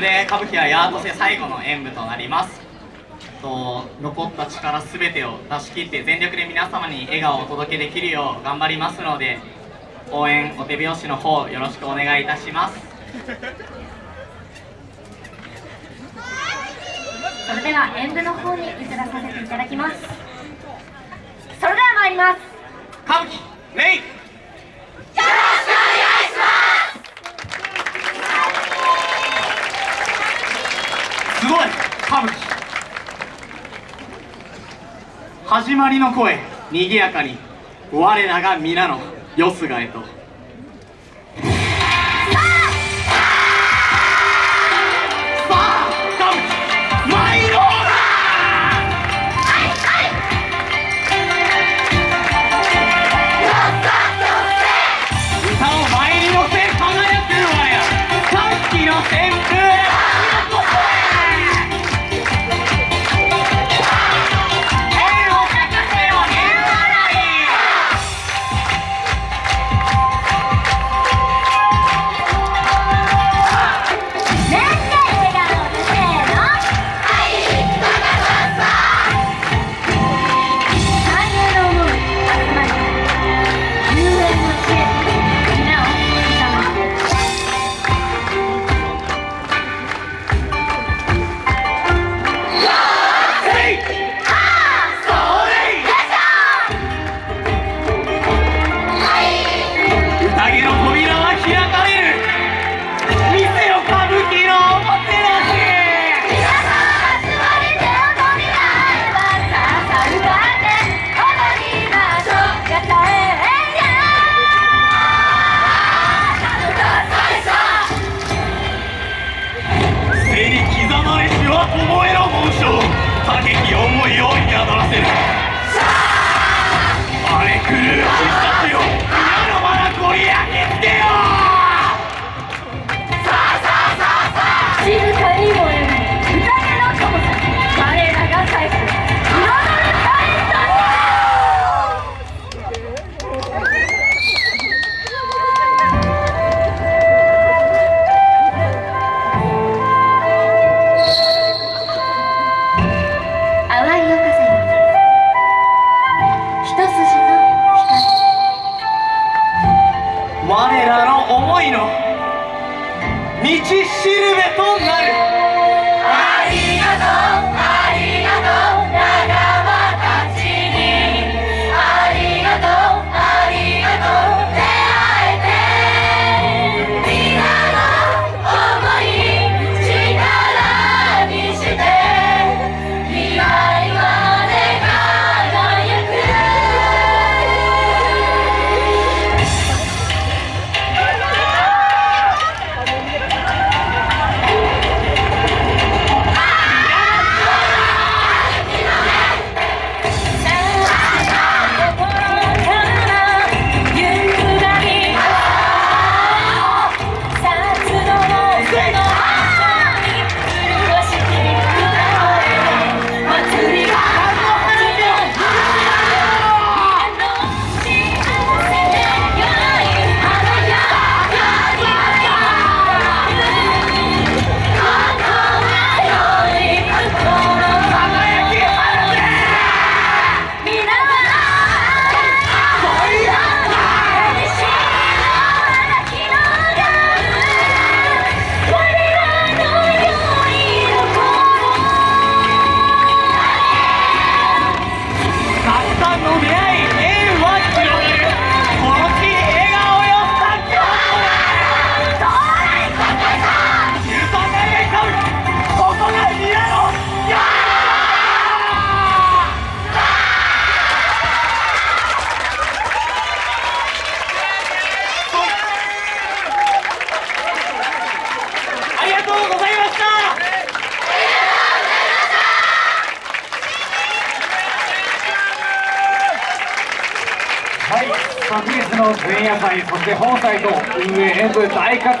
で歌舞伎はヤートセ最後の演舞となります。と残った力すべてを出し切って全力で皆様に笑顔をお届けできるよう頑張りますので応援お手拍子の方よろしくお願いいたします。それでは演舞の方に移らさせていただきます。それでは参ります。歌舞伎レイ始まりの声にぎやかに。我らが皆のよすがへと。道しるべとなる。はい、昨日の前夜祭、そして本祭と運営演舞大活躍。